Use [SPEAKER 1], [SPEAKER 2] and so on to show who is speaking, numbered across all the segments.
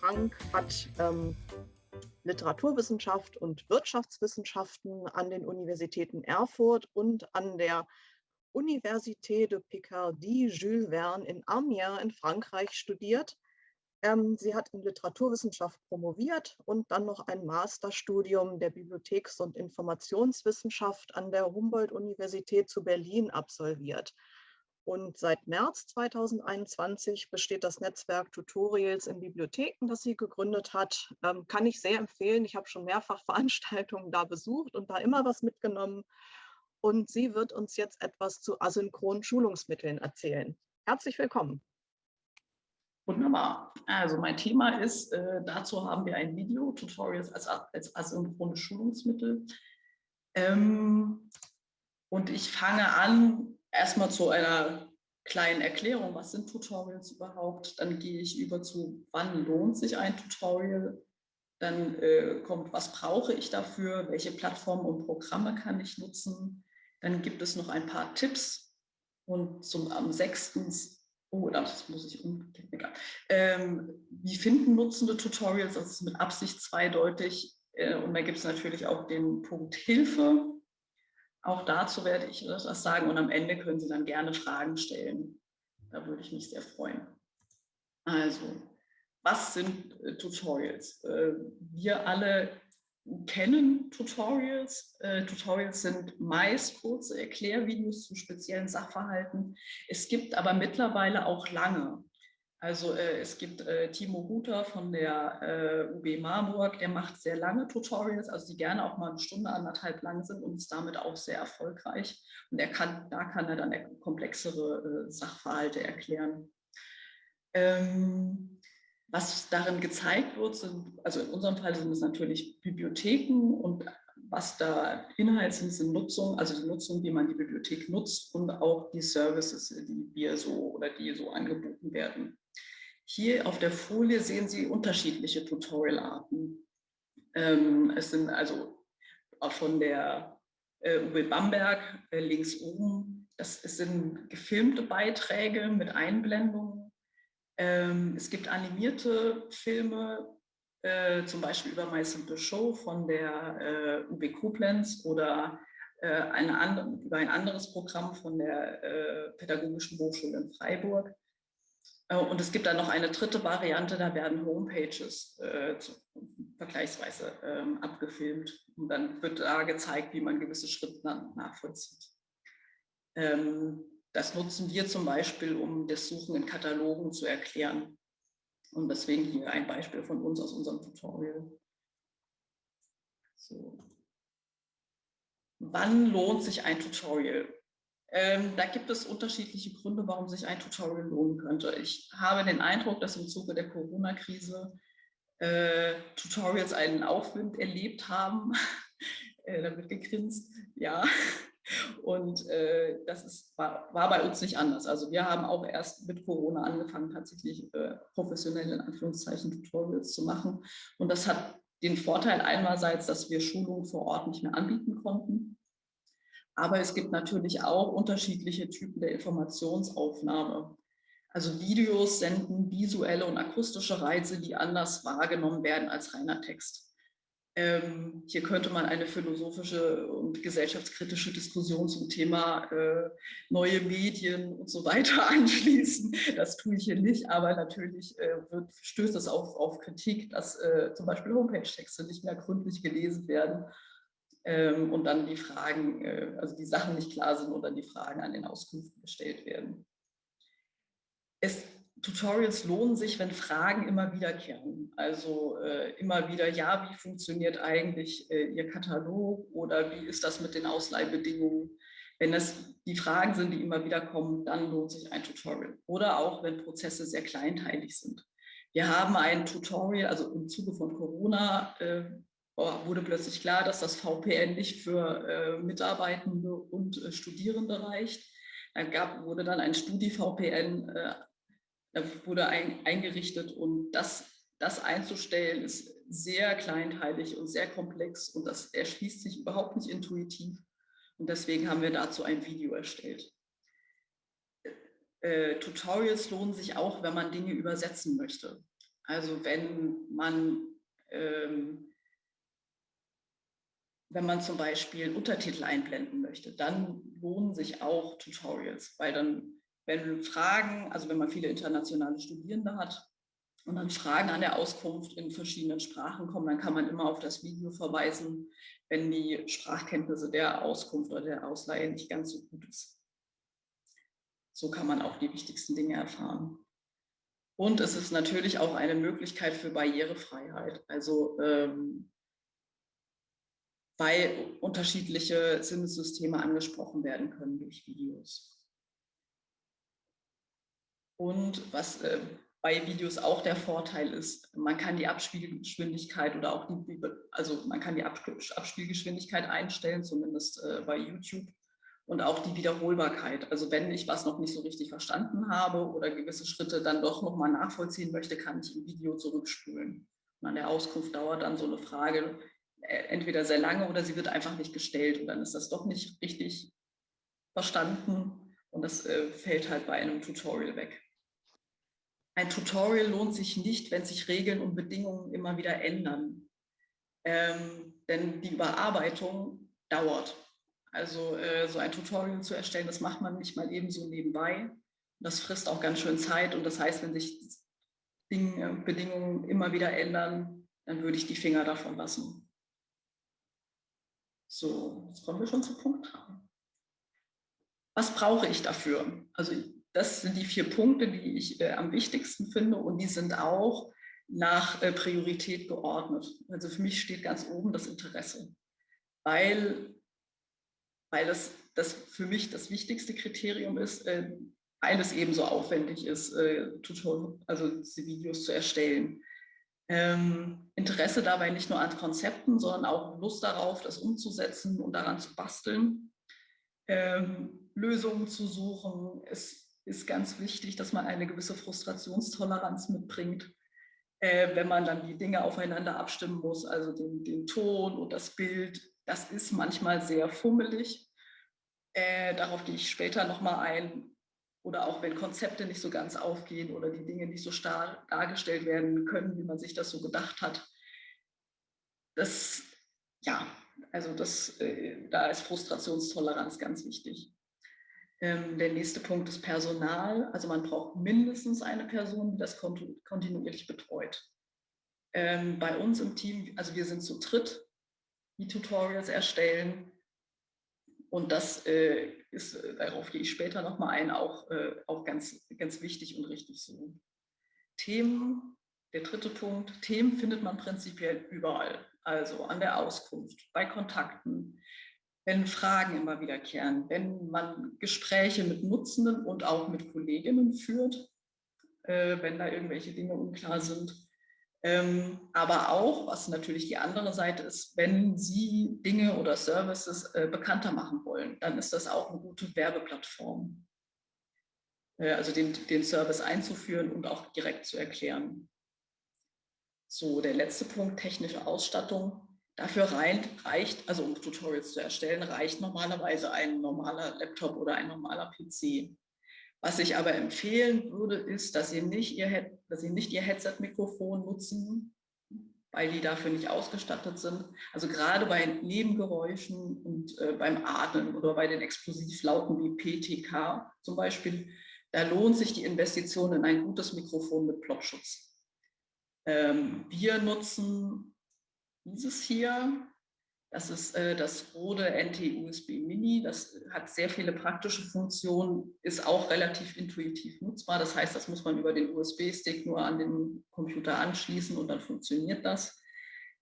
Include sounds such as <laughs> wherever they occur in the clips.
[SPEAKER 1] Frank hat ähm, Literaturwissenschaft und Wirtschaftswissenschaften an den Universitäten Erfurt und an der Université de Picardie Jules Verne in Amiens in Frankreich studiert. Ähm, sie hat in Literaturwissenschaft promoviert und dann noch ein Masterstudium der Bibliotheks- und Informationswissenschaft an der Humboldt-Universität zu Berlin absolviert. Und seit März 2021 besteht das Netzwerk Tutorials in Bibliotheken, das sie gegründet hat. Ähm, kann ich sehr empfehlen. Ich habe schon mehrfach <laughs> Veranstaltungen da besucht und da immer was mitgenommen. Und sie wird uns jetzt etwas zu asynchronen Schulungsmitteln erzählen. Herzlich willkommen.
[SPEAKER 2] Wunderbar. Also mein Thema ist, äh, dazu haben wir ein Video, Tutorials als, als asynchrone Schulungsmittel. Ähm, und ich fange an erstmal zu einer kleinen Erklärung, was sind Tutorials überhaupt? Dann gehe ich über zu, wann lohnt sich ein Tutorial? Dann äh, kommt, was brauche ich dafür? Welche Plattformen und Programme kann ich nutzen? Dann gibt es noch ein paar Tipps. Und zum am sechstens, oh, das muss ich umgehen. Ähm, wie finden Nutzende Tutorials? Das ist mit Absicht zweideutig. Äh, und da gibt es natürlich auch den Punkt Hilfe. Auch dazu werde ich etwas sagen und am Ende können Sie dann gerne Fragen stellen. Da würde ich mich sehr freuen. Also, was sind äh, Tutorials? Äh, wir alle kennen Tutorials. Äh, Tutorials sind meist kurze Erklärvideos zu speziellen Sachverhalten. Es gibt aber mittlerweile auch lange. Also äh, es gibt äh, Timo Huter von der äh, UB Marburg, der macht sehr lange Tutorials, also die gerne auch mal eine Stunde, anderthalb lang sind und ist damit auch sehr erfolgreich. Und er kann, da kann er dann komplexere äh, Sachverhalte erklären. Ähm, was darin gezeigt wird, sind, also in unserem Fall sind es natürlich Bibliotheken und was da Inhalt sind, sind Nutzung, also die Nutzung, wie man die Bibliothek nutzt und auch die Services, die wir so oder die so angeboten werden. Hier auf der Folie sehen Sie unterschiedliche Tutorialarten. Ähm, es sind also auch von der äh, Uwe Bamberg äh, links oben, das sind gefilmte Beiträge mit Einblendungen. Ähm, es gibt animierte Filme, äh, zum Beispiel über My Simple Show von der äh, UB Koblenz oder äh, eine andere, über ein anderes Programm von der äh, Pädagogischen Hochschule in Freiburg. Äh, und es gibt dann noch eine dritte Variante, da werden Homepages äh, zu, vergleichsweise ähm, abgefilmt und dann wird da gezeigt, wie man gewisse Schritte nachvollzieht. Ähm, das nutzen wir zum Beispiel, um das Suchen in Katalogen zu erklären. Und deswegen hier ein Beispiel von uns aus unserem Tutorial. So. Wann lohnt sich ein Tutorial? Ähm, da gibt es unterschiedliche Gründe, warum sich ein Tutorial lohnen könnte. Ich habe den Eindruck, dass im Zuge der Corona-Krise äh, Tutorials einen Aufwind erlebt haben. <laughs> äh, da wird gegrinst, ja. Und äh, das ist, war, war, bei uns nicht anders. Also wir haben auch erst mit Corona angefangen, tatsächlich äh, professionelle, in Anführungszeichen, Tutorials zu machen. Und das hat den Vorteil einerseits, dass wir Schulungen vor Ort nicht mehr anbieten konnten. Aber es gibt natürlich auch unterschiedliche Typen der Informationsaufnahme. Also Videos senden visuelle und akustische Reize, die anders wahrgenommen werden als reiner Text. Ähm, hier könnte man eine philosophische und gesellschaftskritische Diskussion zum Thema äh, neue Medien und so weiter <laughs> anschließen. Das tue ich hier nicht, aber natürlich äh, wird, stößt es auf, auf Kritik, dass äh, zum Beispiel Homepage-Texte nicht mehr gründlich gelesen werden ähm, und dann die Fragen, äh, also die Sachen nicht klar sind oder die Fragen an den Auskünften gestellt werden. Es, Tutorials lohnen sich, wenn Fragen immer wiederkehren. Also äh, immer wieder, ja, wie funktioniert eigentlich äh, Ihr Katalog oder wie ist das mit den Ausleihbedingungen? Wenn das die Fragen sind, die immer wieder kommen, dann lohnt sich ein Tutorial. Oder auch, wenn Prozesse sehr kleinteilig sind. Wir haben ein Tutorial, also im Zuge von Corona äh, wurde plötzlich klar, dass das VPN nicht für äh, Mitarbeitende und äh, Studierende reicht. Da gab, wurde dann ein Studi-VPN äh, ein, eingerichtet und das, das einzustellen ist sehr kleinteilig und sehr komplex und das erschließt sich überhaupt nicht intuitiv. Und deswegen haben wir dazu ein Video erstellt. Äh, Tutorials lohnen sich auch, wenn man Dinge übersetzen möchte. Also wenn man, ähm, wenn man zum Beispiel Untertitel einblenden möchte, dann lohnen sich auch Tutorials, weil dann, wenn Fragen, also wenn man viele internationale Studierende hat, und dann Fragen an der Auskunft in verschiedenen Sprachen kommen, dann kann man immer auf das Video verweisen, wenn die Sprachkenntnisse der Auskunft oder der Ausleihe nicht ganz so gut ist. So kann man auch die wichtigsten Dinge erfahren. Und es ist natürlich auch eine Möglichkeit für Barrierefreiheit, also ähm, weil unterschiedliche Sinnessysteme angesprochen werden können durch Videos. Und was äh, bei Videos auch der Vorteil ist, man kann die Abspielgeschwindigkeit oder auch die, also man kann die Abspielgeschwindigkeit einstellen, zumindest äh, bei YouTube und auch die Wiederholbarkeit. Also wenn ich was noch nicht so richtig verstanden habe oder gewisse Schritte dann doch nochmal nachvollziehen möchte, kann ich im Video zurückspulen. Und an der Auskunft dauert dann so eine Frage entweder sehr lange oder sie wird einfach nicht gestellt und dann ist das doch nicht richtig verstanden und das äh, fällt halt bei einem Tutorial weg. Ein Tutorial lohnt sich nicht, wenn sich Regeln und Bedingungen immer wieder ändern. Ähm, denn die Überarbeitung dauert. Also äh, so ein Tutorial zu erstellen, das macht man nicht mal eben so nebenbei. Das frisst auch ganz schön Zeit und das heißt, wenn sich Dinge, Bedingungen immer wieder ändern, dann würde ich die Finger davon lassen. So, jetzt kommen wir schon zu Punkt 3. Was brauche ich dafür? Also das sind die vier Punkte, die ich äh, am wichtigsten finde und die sind auch nach äh, Priorität geordnet. Also für mich steht ganz oben das Interesse, weil, weil das, das für mich das wichtigste Kriterium ist, äh, weil es ebenso aufwendig ist, äh, also diese Videos zu erstellen. Ähm, Interesse dabei nicht nur an Konzepten, sondern auch Lust darauf, das umzusetzen und daran zu basteln. Ähm, Lösungen zu suchen, es ist ganz wichtig, dass man eine gewisse Frustrationstoleranz mitbringt, äh, wenn man dann die Dinge aufeinander abstimmen muss, also den, den Ton und das Bild. Das ist manchmal sehr fummelig. Äh, darauf gehe ich später nochmal ein. Oder auch wenn Konzepte nicht so ganz aufgehen oder die Dinge nicht so starr dargestellt werden können, wie man sich das so gedacht hat. Das, ja, also das, äh, da ist Frustrationstoleranz ganz wichtig. Ähm, der nächste Punkt ist Personal. Also man braucht mindestens eine Person, die das kontinuierlich betreut. Ähm, bei uns im Team, also wir sind zu dritt, die Tutorials erstellen. Und das äh, ist, äh, darauf gehe ich später nochmal ein, auch, äh, auch ganz, ganz wichtig und richtig so. Themen, der dritte Punkt, Themen findet man prinzipiell überall. Also an der Auskunft, bei Kontakten, wenn Fragen immer wiederkehren, wenn man Gespräche mit Nutzenden und auch mit Kolleginnen führt, äh, wenn da irgendwelche Dinge unklar sind. Ähm, aber auch, was natürlich die andere Seite ist, wenn Sie Dinge oder Services äh, bekannter machen wollen, dann ist das auch eine gute Werbeplattform. Äh, also den, den Service einzuführen und auch direkt zu erklären. So, der letzte Punkt, technische Ausstattung. Dafür reicht, also um Tutorials zu erstellen, reicht normalerweise ein normaler Laptop oder ein normaler PC. Was ich aber empfehlen würde, ist, dass Sie nicht Ihr, dass Sie nicht Ihr Headset-Mikrofon nutzen, weil die dafür nicht ausgestattet sind. Also gerade bei Nebengeräuschen und äh, beim Atmen oder bei den Explosivlauten wie PTK zum Beispiel, da lohnt sich die Investition in ein gutes Mikrofon mit Plopschutz. Ähm, wir nutzen dieses hier. Das ist äh, das Rode NT-USB Mini. Das hat sehr viele praktische Funktionen, ist auch relativ intuitiv nutzbar. Das heißt, das muss man über den USB-Stick nur an den Computer anschließen und dann funktioniert das.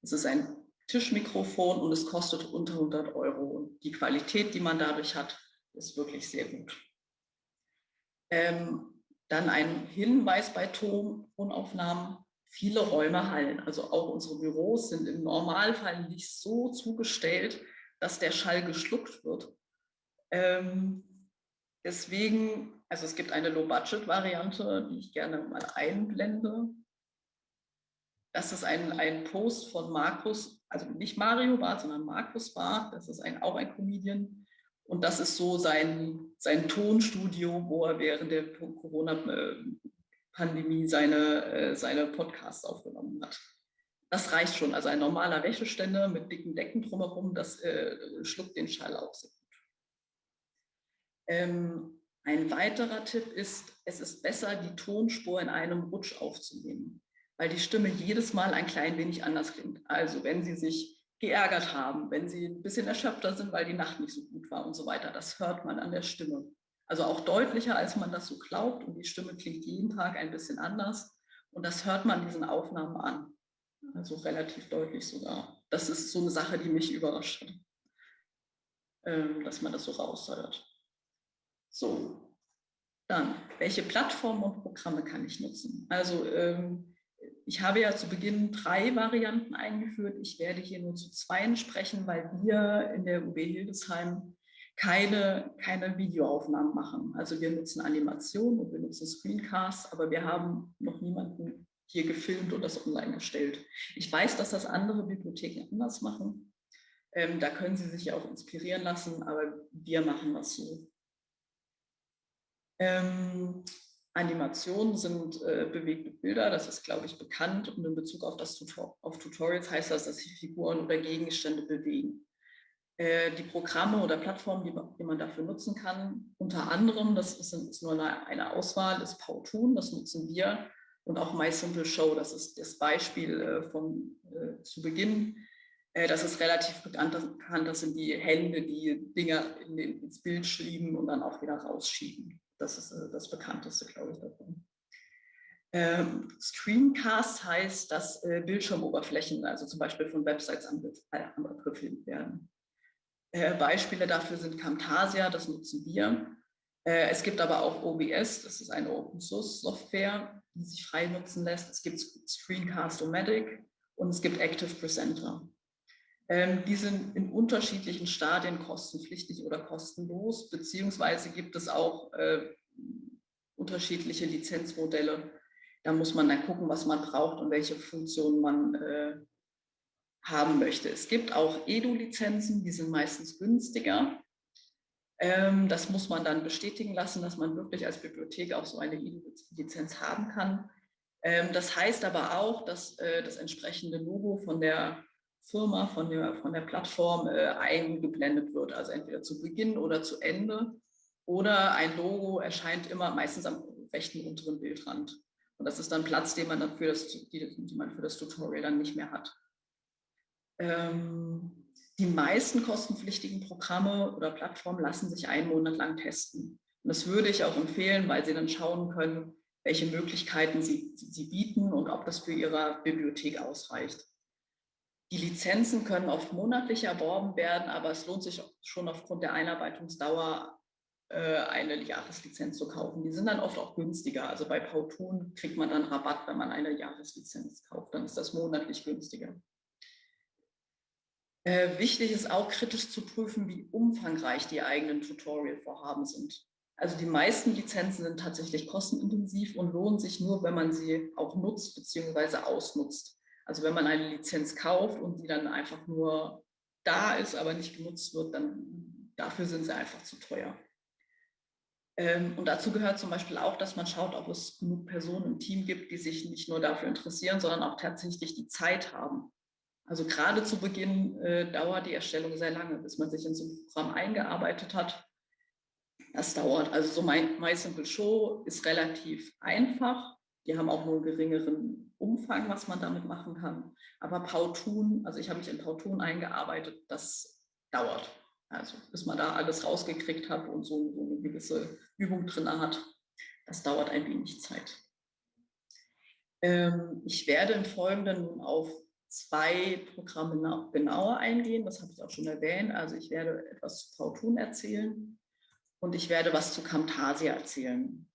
[SPEAKER 2] Es ist ein Tischmikrofon und es kostet unter 100 Euro. Und die Qualität, die man dadurch hat, ist wirklich sehr gut. Ähm, dann ein Hinweis bei Tonaufnahmen viele Räume hallen. Also auch unsere Büros sind im Normalfall nicht so zugestellt, dass der Schall geschluckt wird. Ähm, deswegen, also es gibt eine Low-Budget-Variante, die ich gerne mal einblende. Das ist ein, ein Post von Markus, also nicht Mario Barth, sondern Markus Barth. Das ist ein, auch ein Comedian. Und das ist so sein, sein Tonstudio, wo er während der Corona- Pandemie seine, äh, seine Podcasts aufgenommen hat. Das reicht schon. Also ein normaler Wäscheständer mit dicken Decken drumherum, das äh, schluckt den Schall auch sehr gut. Ähm, ein weiterer Tipp ist, es ist besser, die Tonspur in einem Rutsch aufzunehmen, weil die Stimme jedes Mal ein klein wenig anders klingt. Also wenn Sie sich geärgert haben, wenn Sie ein bisschen erschöpfter sind, weil die Nacht nicht so gut war und so weiter, das hört man an der Stimme. Also auch deutlicher, als man das so glaubt und die Stimme klingt jeden Tag ein bisschen anders und das hört man diesen Aufnahmen an. Also relativ deutlich sogar. Das ist so eine Sache, die mich überrascht hat, ähm, dass man das so raushört. So, dann, welche Plattformen und Programme kann ich nutzen? Also ähm, ich habe ja zu Beginn drei Varianten eingeführt. Ich werde hier nur zu zweien sprechen, weil wir in der UB Hildesheim keine, keine Videoaufnahmen machen. Also wir nutzen Animation und wir nutzen Screencasts, aber wir haben noch niemanden hier gefilmt und das online gestellt. Ich weiß, dass das andere Bibliotheken anders machen. Ähm, da können Sie sich auch inspirieren lassen, aber wir machen das so. Ähm, Animationen sind äh, bewegte Bilder, das ist, glaube ich, bekannt. Und in Bezug auf, das Tutor auf Tutorials heißt das, dass sich Figuren oder Gegenstände bewegen. Äh, die Programme oder Plattformen, die, die, man dafür nutzen kann, unter anderem, das ist, ist nur eine, Auswahl, ist Powtoon, das nutzen wir. Und auch My Simple Show, das ist das Beispiel äh, von, äh, zu Beginn. Äh, das ist relativ bekannt, das sind die Hände, die Dinger in den, ins Bild schieben und dann auch wieder rausschieben. Das ist äh, das bekannteste, glaube ich, davon. Ähm, Screencast heißt, dass äh, Bildschirmoberflächen, also zum Beispiel von Websites angegriffen werden. Äh, Beispiele dafür sind Camtasia, das nutzen wir. Äh, es gibt aber auch OBS, das ist eine Open-Source-Software, die sich frei nutzen lässt. Es gibt Screencast-O-Matic und es gibt Active Presenter. Ähm, die sind in unterschiedlichen Stadien kostenpflichtig oder kostenlos, beziehungsweise gibt es auch äh, unterschiedliche Lizenzmodelle. Da muss man dann gucken, was man braucht und welche Funktionen man haben möchte. Es gibt auch Edu-Lizenzen, die sind meistens günstiger. Ähm, das muss man dann bestätigen lassen, dass man wirklich als Bibliothek auch so eine Edu-Lizenz haben kann. Ähm, das heißt aber auch, dass äh, das entsprechende Logo von der Firma, von der, von der Plattform äh, eingeblendet wird, also entweder zu Beginn oder zu Ende. Oder ein Logo erscheint immer meistens am rechten unteren Bildrand. Und das ist dann Platz, den man dann für das, die, die man für das Tutorial dann nicht mehr hat. Ähm, die meisten kostenpflichtigen Programme oder Plattformen lassen sich einen Monat lang testen. Und das würde ich auch empfehlen, weil Sie dann schauen können, welche Möglichkeiten Sie, Sie bieten und ob das für Ihre Bibliothek ausreicht. Die Lizenzen können oft monatlich erworben werden, aber es lohnt sich schon aufgrund der Einarbeitungsdauer äh, eine Jahreslizenz zu kaufen. Die sind dann oft auch günstiger. Also bei Powtoon kriegt man dann Rabatt, wenn man eine Jahreslizenz kauft. Dann ist das monatlich günstiger. Äh, wichtig ist auch kritisch zu prüfen, wie umfangreich die eigenen Tutorial-Vorhaben sind. Also die meisten Lizenzen sind tatsächlich kostenintensiv und lohnen sich nur, wenn man sie auch nutzt bzw. ausnutzt. Also wenn man eine Lizenz kauft und die dann einfach nur da ist, aber nicht genutzt wird, dann dafür sind sie einfach zu teuer. Ähm, und dazu gehört zum Beispiel auch, dass man schaut, ob es genug Personen im Team gibt, die sich nicht nur dafür interessieren, sondern auch tatsächlich die Zeit haben. Also gerade zu Beginn äh, dauert die Erstellung sehr lange, bis man sich in so ein Programm eingearbeitet hat. Das dauert. Also so My, My Simple Show ist relativ einfach. Die haben auch nur einen geringeren Umfang, was man damit machen kann. Aber Powtoon, also ich habe mich in Powtoon eingearbeitet, das dauert. Also bis man da alles rausgekriegt hat und so, so eine gewisse Übung drin hat, das dauert ein wenig Zeit. Ähm, ich werde im Folgenden auf zwei Programme genauer eingehen, das habe ich auch schon erwähnt. Also ich werde etwas zu Powtoon erzählen und ich werde was zu Camtasia erzählen.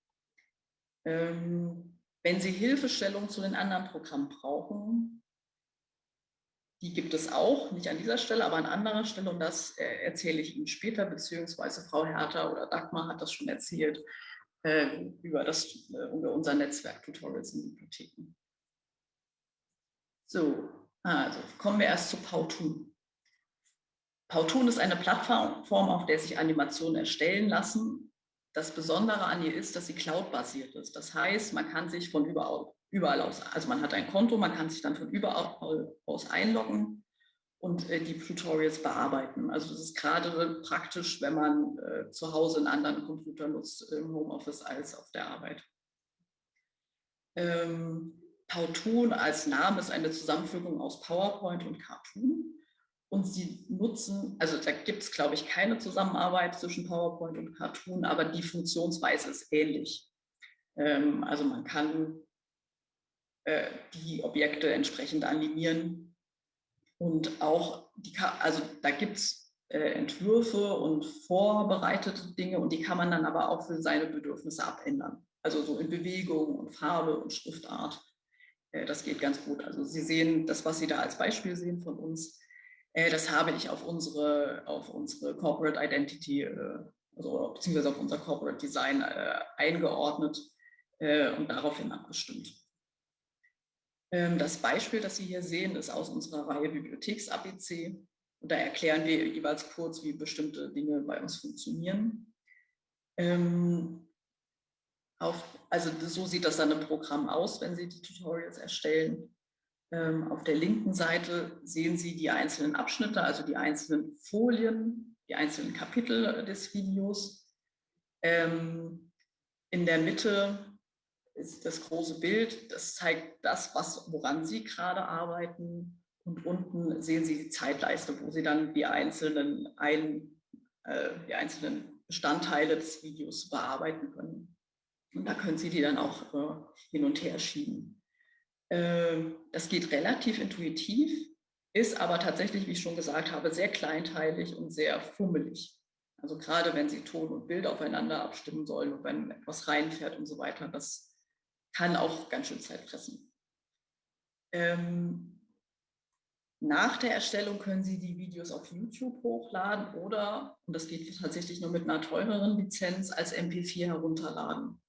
[SPEAKER 2] Ähm, wenn Sie Hilfestellung zu den anderen Programmen brauchen, die gibt es auch, nicht an dieser Stelle, aber an anderer Stelle und das äh, erzähle ich Ihnen später, beziehungsweise Frau Hertha oder Dagmar hat das schon erzählt äh, über, das, äh, über unser Netzwerk Tutorials in Bibliotheken. So, also kommen wir erst zu Powtoon. Powtoon ist eine Plattform, auf der sich Animationen erstellen lassen das Besondere an ihr ist, dass sie cloud-basiert ist. Das heißt, man kann sich von überall, überall aus, also man hat ein Konto, man kann sich dann von überall aus einloggen und äh, die Tutorials bearbeiten. Also das ist gerade praktisch, wenn man äh, zu Hause einen anderen Computer nutzt im Homeoffice als auf der Arbeit. Ähm, Powtoon als Name ist eine Zusammenfügung aus PowerPoint und Cartoon. Und sie nutzen, also da gibt es, glaube ich, keine Zusammenarbeit zwischen PowerPoint und Cartoon, aber die Funktionsweise ist ähnlich. Ähm, also man kann äh, die Objekte entsprechend animieren und auch, die, also da gibt es äh, Entwürfe und vorbereitete Dinge und die kann man dann aber auch für seine Bedürfnisse abändern. Also so in Bewegung und Farbe und Schriftart. Äh, das geht ganz gut. Also Sie sehen das, was Sie da als Beispiel sehen von uns, äh, das habe ich auf unsere, auf unsere Corporate Identity, äh, also beziehungsweise auf unser Corporate Design eingeordnet und daraufhin abgestimmt. Ähm, das Beispiel, das Sie hier sehen, ist aus unserer Reihe Bibliotheks-ABC. Und da erklären wir jeweils kurz, wie bestimmte Dinge bei uns funktionieren. Ähm, auf, also so sieht das dann im Programm aus, wenn Sie die Tutorials erstellen. Ähm, auf der linken Seite sehen Sie die einzelnen Abschnitte, also die einzelnen Folien, die einzelnen Kapitel des Videos. in der Mitte ist das große Bild, das zeigt das, was, woran Sie gerade arbeiten. Und unten sehen Sie die Zeitleiste, wo Sie dann die einzelnen, ein, äh, die einzelnen Bestandteile des Videos bearbeiten können. Und da können Sie die dann auch äh, hin und her schieben. Äh, das geht relativ intuitiv, ist aber tatsächlich, wie ich schon gesagt habe, sehr kleinteilig und sehr fummelig. Also gerade wenn Sie Ton und Bild aufeinander abstimmen sollen und wenn etwas reinfährt und so weiter, das kann auch ganz schön Zeit fressen. Ähm, nach der Erstellung können Sie die Videos auf YouTube hochladen oder, und das geht tatsächlich nur mit einer teureren Lizenz, als MP4 herunterladen.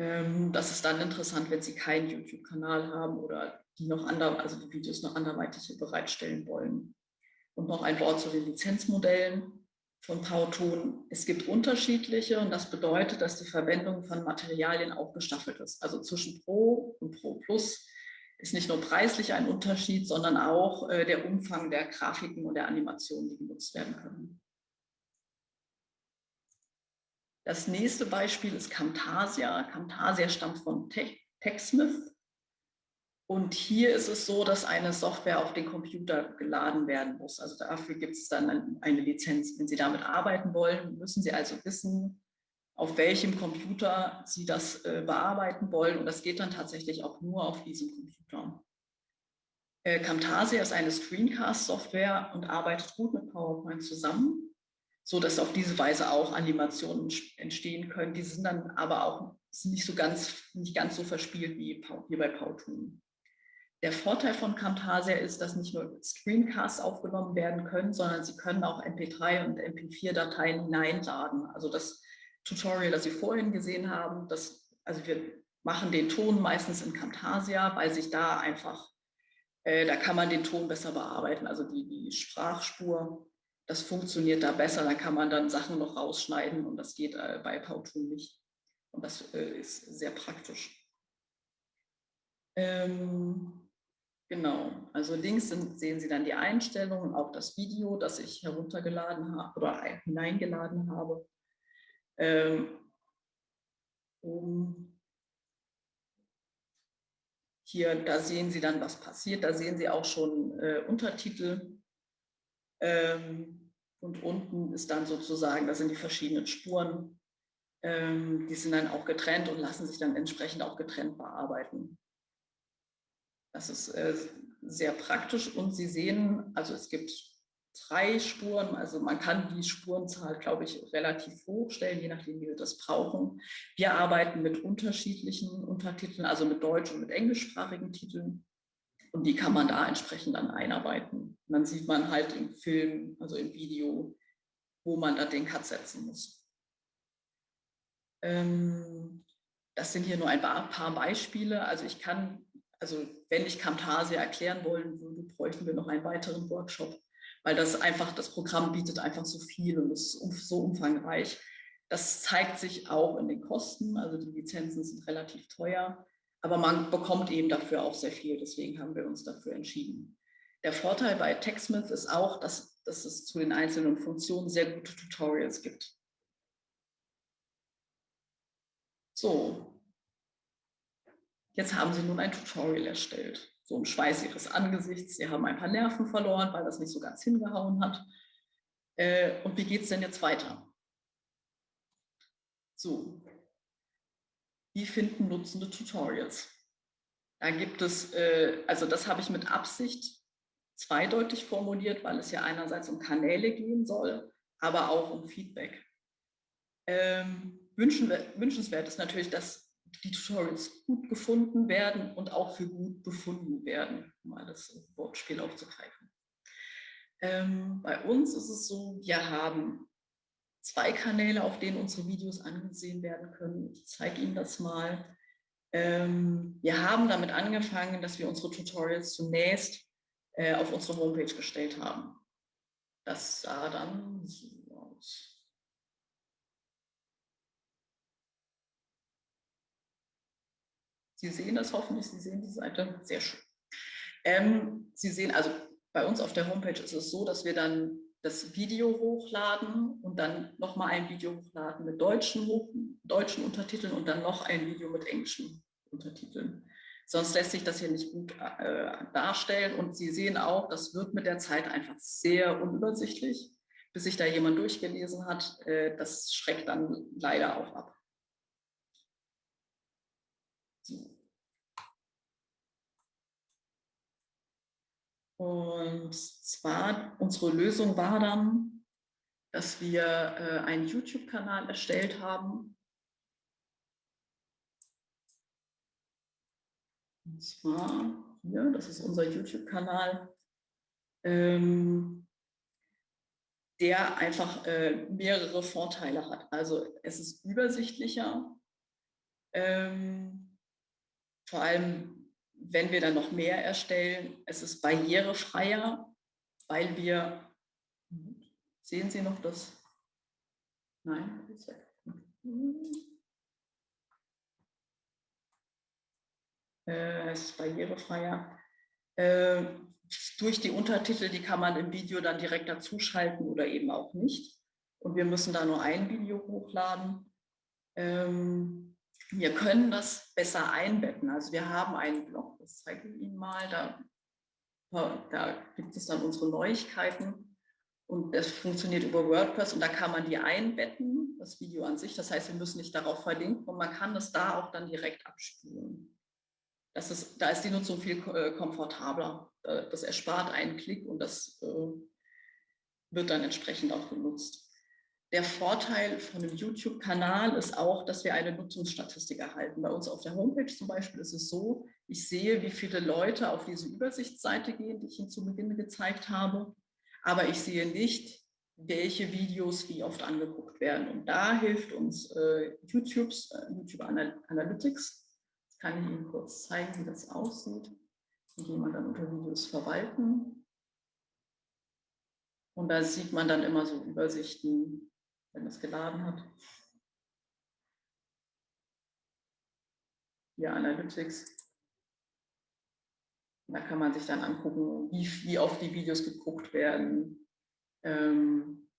[SPEAKER 2] Ähm, das ist dann interessant, wenn Sie keinen YouTube-Kanal haben oder die noch ander, also die Videos noch anderweitig bereitstellen wollen. Und noch ein Wort zu den Lizenzmodellen von Pauton. Es gibt unterschiedliche und das bedeutet, dass die Verwendung von Materialien auch gestaffelt ist. Also zwischen Pro und Pro Plus ist nicht nur preislich ein Unterschied, sondern auch äh, der Umfang der Grafiken und der Animationen, die genutzt werden können. Das nächste Beispiel ist Camtasia. Camtasia stammt von TechSmith und hier ist es so, dass eine Software auf den Computer geladen werden muss. Also dafür gibt es dann eine Lizenz. Wenn Sie damit arbeiten wollen, müssen Sie also wissen, auf welchem Computer Sie das äh, bearbeiten wollen. Und das geht dann tatsächlich auch nur auf diesem Computer. Äh, Camtasia ist eine Screencast-Software und arbeitet gut mit PowerPoint zusammen, sodass auf diese Weise auch Animationen entstehen können. Die sind dann aber auch nicht so ganz, nicht ganz so verspielt wie, wie bei Powtoon. Der Vorteil von Camtasia ist, dass nicht nur Screencasts aufgenommen werden können, sondern Sie können auch MP3 und MP4-Dateien hineinladen. Also das Tutorial, das Sie vorhin gesehen haben, das, also wir machen den Ton meistens in Camtasia, weil sich da einfach, äh, da kann man den Ton besser bearbeiten, also die, die Sprachspur, das funktioniert da besser, da kann man dann Sachen noch rausschneiden und das geht äh, bei Powtoon nicht. Und das äh, ist sehr praktisch. Ähm, Genau, also links sind, sehen Sie dann die Einstellungen, auch das Video, das ich heruntergeladen habe oder hineingeladen habe. Ähm, um hier, da sehen Sie dann, was passiert. Da sehen Sie auch schon äh, Untertitel. Ähm, und unten ist dann sozusagen, das sind die verschiedenen Spuren. Ähm, die sind dann auch getrennt und lassen sich dann entsprechend auch getrennt bearbeiten. Das ist äh, sehr praktisch und Sie sehen, also es gibt drei Spuren, also man kann die Spurenzahl, glaube ich, relativ hoch stellen, je nachdem, wie wir das brauchen. Wir arbeiten mit unterschiedlichen Untertiteln, also mit deutsch- und mit englischsprachigen Titeln. Und die kann man da entsprechend dann einarbeiten. Und dann sieht man halt im Film, also im Video, wo man da den Cut setzen muss. Ähm, das sind hier nur ein paar Beispiele. Also ich kann also wenn ich Camtasia erklären wollen würde, bräuchten wir noch einen weiteren Workshop, weil das einfach, das Programm bietet einfach so viel und ist so umfangreich. Das zeigt sich auch in den Kosten, also die Lizenzen sind relativ teuer, aber man bekommt eben dafür auch sehr viel, deswegen haben wir uns dafür entschieden. Der Vorteil bei TechSmith ist auch, dass, dass es zu den einzelnen Funktionen sehr gute Tutorials gibt. So, jetzt haben Sie nun ein Tutorial erstellt. So im Schweiß Ihres Angesichts. Sie haben ein paar Nerven verloren, weil das nicht so ganz hingehauen hat. Äh, und wie geht es denn jetzt weiter? So, wie finden Nutzende Tutorials? Da gibt es, äh, also das habe ich mit Absicht zweideutig formuliert, weil es ja einerseits um Kanäle gehen soll, aber auch um Feedback. Ähm, wünschenswert ist natürlich, dass die Tutorials gut gefunden werden und auch für gut befunden werden, um mal das Wortspiel aufzugreifen. Ähm, bei uns ist es so, wir haben zwei Kanäle, auf denen unsere Videos angesehen werden können. Ich zeige Ihnen das mal. Ähm, wir haben damit angefangen, dass wir unsere Tutorials zunächst äh, auf unsere Homepage gestellt haben. Das sah dann so aus. Sie sehen das hoffentlich, Sie sehen die Seite, sehr schön. Ähm, Sie sehen also, bei uns auf der Homepage ist es so, dass wir dann das Video hochladen und dann nochmal ein Video hochladen mit deutschen, deutschen Untertiteln und dann noch ein Video mit englischen Untertiteln. Sonst lässt sich das hier nicht gut äh, darstellen und Sie sehen auch, das wird mit der Zeit einfach sehr unübersichtlich, bis sich da jemand durchgelesen hat. Äh, das schreckt dann leider auch ab. Und zwar, unsere Lösung war dann, dass wir äh, einen YouTube-Kanal erstellt haben. Und zwar hier, das ist unser YouTube-Kanal, ähm, der einfach äh, mehrere Vorteile hat. Also es ist übersichtlicher, ähm, vor allem wenn wir dann noch mehr erstellen, es ist barrierefreier, weil wir, sehen Sie noch das? Nein, äh, es ist barrierefreier. Äh, durch die Untertitel, die kann man im Video dann direkt dazuschalten oder eben auch nicht. Und wir müssen da nur ein Video hochladen. Ähm, wir können das besser einbetten. Also wir haben einen Blog, das zeige ich Ihnen mal, da, da gibt es dann unsere Neuigkeiten und das funktioniert über WordPress und da kann man die einbetten, das Video an sich. Das heißt, wir müssen nicht darauf verlinken und man kann das da auch dann direkt abspielen. Das ist, da ist die Nutzung viel äh, komfortabler. Das erspart einen Klick und das äh, wird dann entsprechend auch genutzt. Der Vorteil von einem YouTube-Kanal ist auch, dass wir eine Nutzungsstatistik erhalten. Bei uns auf der Homepage zum Beispiel ist es so, ich sehe, wie viele Leute auf diese Übersichtsseite gehen, die ich Ihnen zu Beginn gezeigt habe, aber ich sehe nicht, welche Videos wie oft angeguckt werden. Und da hilft uns äh, YouTubes, äh, YouTube Analytics. Das kann ich Ihnen kurz zeigen, wie das aussieht. Hier gehen wir dann unter Videos verwalten. Und da sieht man dann immer so Übersichten, wenn es geladen hat. Hier Analytics. Da kann man sich dann angucken, wie, wie oft die Videos geguckt werden. Ähm,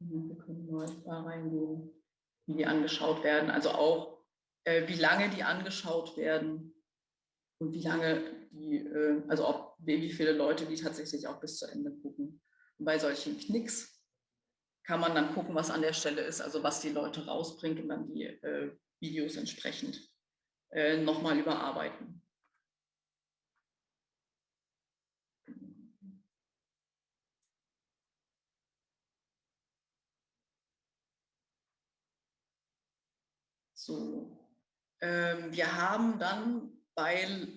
[SPEAKER 2] wir können mal da reingehen, wie die angeschaut werden. Also auch, äh, wie lange die angeschaut werden und wie lange die, äh, also ob, wie viele Leute die tatsächlich auch bis zu Ende gucken. Und bei solchen Knicks kann man dann gucken, was an der Stelle ist, also was die Leute rausbringt und dann die äh, Videos entsprechend äh, nochmal überarbeiten. So, ähm, wir haben dann, weil,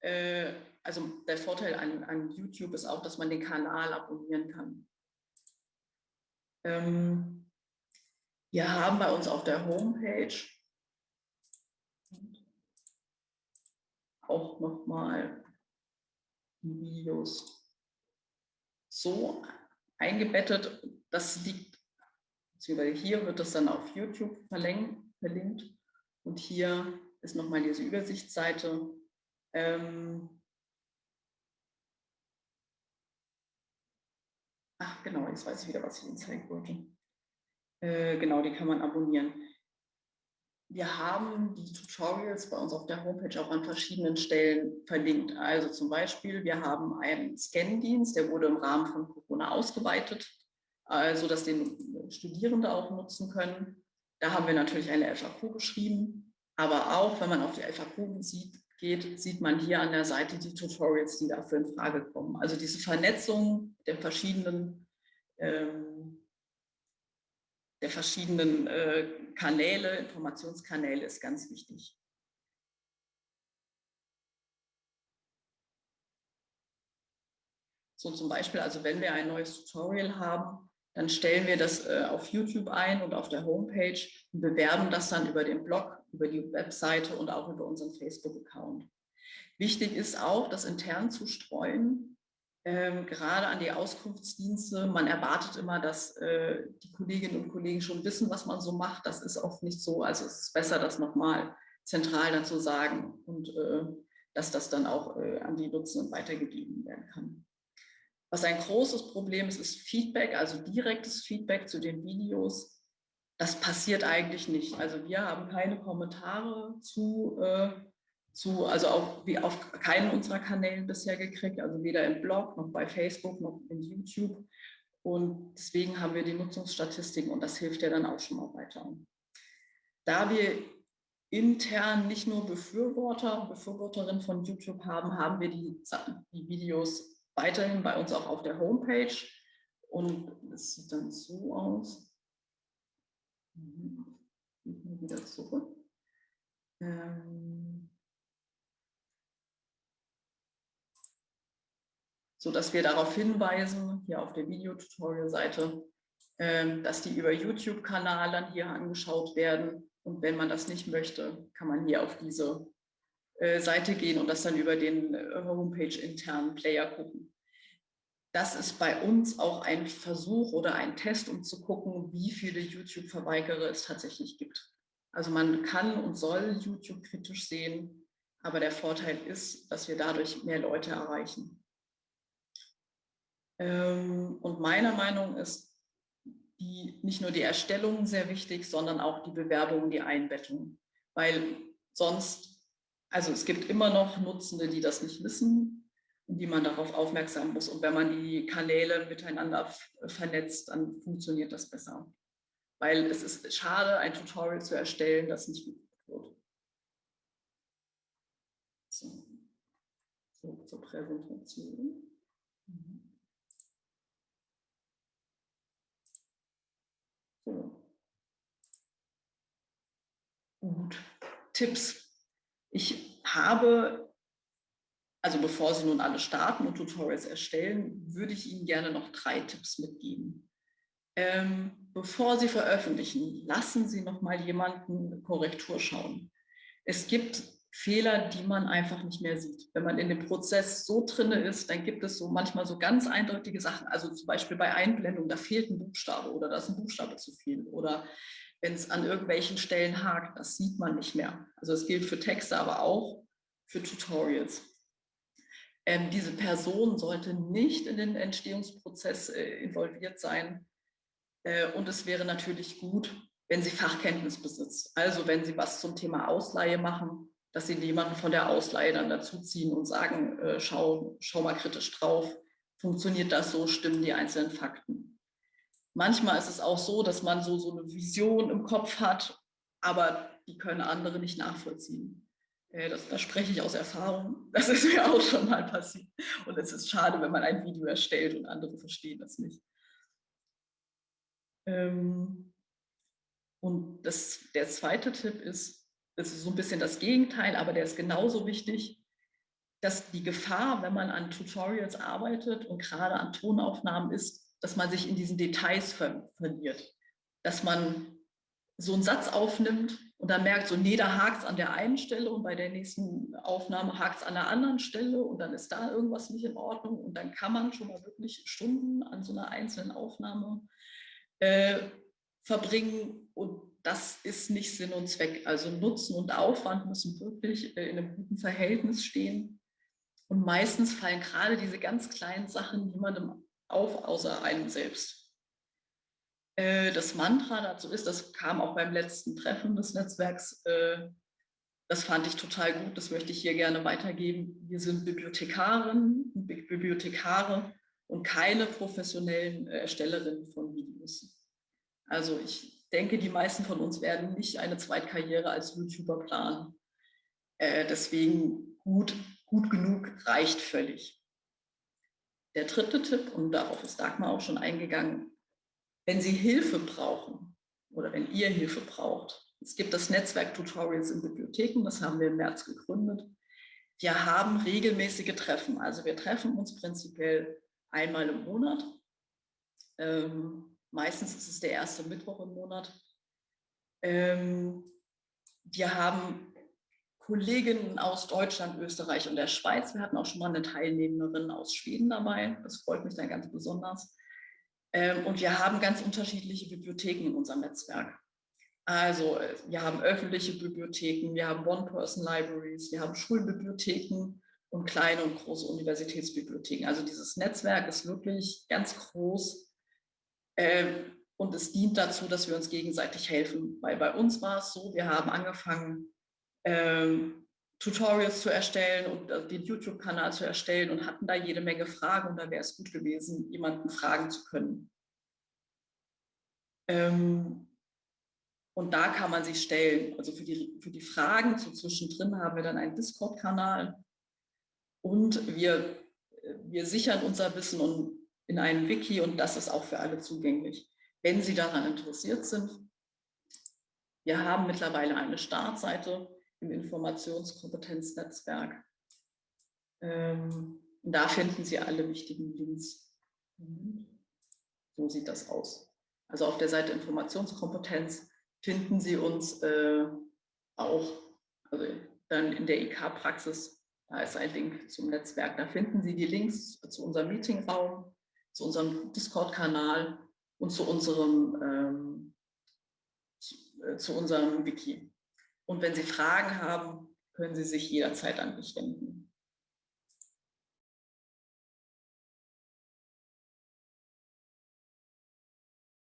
[SPEAKER 2] äh, also der Vorteil an, an YouTube ist auch, dass man den Kanal abonnieren kann. Ähm, wir haben bei uns auf der Homepage auch nochmal Videos so eingebettet. Das liegt beziehungsweise hier wird das dann auf YouTube verlinkt und hier ist nochmal diese Übersichtsseite. Ähm Ach genau, jetzt weiß ich wieder, was ich Ihnen zeigen wollte. Äh, genau, die kann man abonnieren. Wir haben die Tutorials bei uns auf der Homepage auch an verschiedenen Stellen verlinkt. Also zum Beispiel, wir haben einen Scan-Dienst, der wurde im Rahmen von Corona ausgeweitet, also dass den Studierende auch nutzen können. Da haben wir natürlich eine FAQ geschrieben, aber auch, wenn man auf die FAQ sieht, geht, sieht man hier an der Seite die Tutorials, die dafür in Frage kommen. Also diese Vernetzung der verschiedenen ähm, der verschiedenen äh, Kanäle, Informationskanäle ist ganz wichtig. So zum Beispiel, also wenn wir ein neues Tutorial haben, dann stellen wir das äh, auf YouTube ein und auf der Homepage und bewerben das dann über den Blog, über die Webseite und auch über unseren Facebook-Account. Wichtig ist auch, das intern zu streuen, ähm, gerade an die Auskunftsdienste. Man erwartet immer, dass äh, die Kolleginnen und Kollegen schon wissen, was man so macht. Das ist oft nicht so. Also es ist besser, das nochmal zentral dann zu sagen und äh, dass das dann auch äh, an die Nutzenden weitergegeben werden kann. Was ein großes Problem ist, ist Feedback, also direktes Feedback zu den Videos. Das passiert eigentlich nicht. Also wir haben keine Kommentare zu äh, zu, also auch wie auf keinen unserer Kanälen bisher gekriegt, also weder im Blog noch bei Facebook noch in YouTube. Und deswegen haben wir die Nutzungsstatistiken und das hilft ja dann auch schon mal weiter. Da wir intern nicht nur Befürworter und Befürworterinnen von YouTube haben, haben wir die, die Videos weiterhin bei uns auch auf der Homepage. Und es sieht dann so aus. Mhm. Wieder zurück. Ähm sodass wir darauf hinweisen, hier auf der Videotutorial-Seite, ähm, dass die über YouTube-Kanal dann hier angeschaut werden. Und wenn man das nicht möchte, kann man hier auf diese Seite gehen und das dann über den äh, Homepage-internen Player gucken. Das ist bei uns auch ein Versuch oder ein Test, um zu gucken, wie viele YouTube-Verweigerer es tatsächlich gibt. Also man kann und soll YouTube kritisch sehen, aber der Vorteil ist, dass wir dadurch mehr Leute erreichen. Ähm, und meiner Meinung ist die, nicht nur die Erstellung sehr wichtig, sondern auch die Bewerbung, die Einbettung. Weil sonst, also es gibt immer noch Nutzende, die das nicht wissen und die man darauf aufmerksam muss. Und wenn man die Kanäle miteinander vernetzt, dann funktioniert das besser. Weil es ist schade, ein Tutorial zu erstellen, das nicht gut wird. So, so zur Präsentation. Mhm. Gut. Tipps. Ich habe, also bevor Sie nun alle starten und Tutorials erstellen, würde ich Ihnen gerne noch drei Tipps mitgeben. Ähm, bevor Sie veröffentlichen, lassen Sie noch mal jemanden Korrektur schauen. Es gibt Fehler, die man einfach nicht mehr sieht. Wenn man in dem Prozess so drin ist, dann gibt es so manchmal so ganz eindeutige Sachen. Also zum Beispiel bei Einblendung, da fehlt ein Buchstabe oder da ist ein Buchstabe zu viel. Oder wenn es an irgendwelchen Stellen hakt, das sieht man nicht mehr. Also es gilt für Texte, aber auch für Tutorials. Ähm, diese Person sollte nicht in den Entstehungsprozess äh, involviert sein. Äh, und es wäre natürlich gut, wenn sie Fachkenntnis besitzt. Also wenn sie was zum Thema Ausleihe machen, dass sie jemanden von der Ausleihe dann dazuziehen und sagen, äh, schau, schau mal kritisch drauf, funktioniert das so, stimmen die einzelnen Fakten. Manchmal ist es auch so, dass man so, so eine Vision im Kopf hat, aber die können andere nicht nachvollziehen. Äh, das, da spreche ich aus Erfahrung. <laughs> Das ist mir auch schon mal passiert. Und es ist schade, wenn man ein Video erstellt und andere verstehen das nicht. Ähm, und das, der zweite Tipp ist, das ist so ein bisschen das Gegenteil, aber der ist genauso wichtig, dass die Gefahr, wenn man an Tutorials arbeitet und gerade an Tonaufnahmen ist, dass man sich in diesen Details ver verliert. Dass man so einen Satz aufnimmt und dann merkt, so, nee, da hakt es an der einen Stelle und bei der nächsten Aufnahme hakt es an der anderen Stelle und dann ist da irgendwas nicht in Ordnung und dann kann man schon mal wirklich Stunden an so einer einzelnen Aufnahme äh, verbringen und das ist nicht Sinn und Zweck. Also Nutzen und Aufwand müssen wirklich äh, in einem guten Verhältnis stehen. Und meistens fallen gerade diese ganz kleinen Sachen niemandem auf, außer einem selbst. Äh, das Mantra dazu ist, das kam auch beim letzten Treffen des Netzwerks, äh, das fand ich total gut, das möchte ich hier gerne weitergeben. Wir sind Bibliothekarinnen Bibliothekare und keine professionellen Erstellerinnen von Videos. Also ich denke, die meisten von uns werden nicht eine Zweitkarriere als YouTuber planen. Äh, deswegen gut, gut genug reicht völlig. Der dritte Tipp, und darauf ist Dagmar auch schon eingegangen, wenn Sie Hilfe brauchen oder wenn ihr Hilfe braucht, es gibt das Netzwerk Tutorials in Bibliotheken, das haben wir im März gegründet. Wir haben regelmäßige Treffen, also wir treffen uns prinzipiell einmal im Monat. Ähm, Meistens ist es der erste Mittwoch im Monat. Ähm, wir haben Kolleginnen aus Deutschland, Österreich und der Schweiz. Wir hatten auch schon mal eine Teilnehmerin aus Schweden dabei. Das freut mich dann ganz besonders. Ähm, und wir haben ganz unterschiedliche Bibliotheken in unserem Netzwerk. Also äh, wir haben öffentliche Bibliotheken, wir haben One-Person-Libraries, wir haben Schulbibliotheken und kleine und große Universitätsbibliotheken. Also dieses Netzwerk ist wirklich ganz groß ähm, und es dient dazu, dass wir uns gegenseitig helfen. Weil bei uns war es so, wir haben angefangen, ähm, Tutorials zu erstellen und äh, den YouTube-Kanal zu erstellen und hatten da jede Menge Fragen und da wäre es gut gewesen, jemanden fragen zu können. Ähm, und da kann man sich stellen. Also für die, für die Fragen so zwischendrin haben wir dann einen Discord-Kanal und wir, wir sichern unser Wissen und in einem Wiki und das ist auch für alle zugänglich. Wenn Sie daran interessiert sind, wir haben mittlerweile eine Startseite im Informationskompetenznetzwerk. Ähm, da finden Sie alle wichtigen Links. So sieht das aus. Also auf der Seite Informationskompetenz finden Sie uns äh, auch, also dann in der IK-Praxis, da ist ein Link zum Netzwerk. Da finden Sie die Links zu unserem Meetingraum, zu unserem Discord-Kanal und zu unserem, ähm, zu, äh, zu unserem Wiki. Und wenn Sie Fragen haben, können Sie sich jederzeit an mich wenden.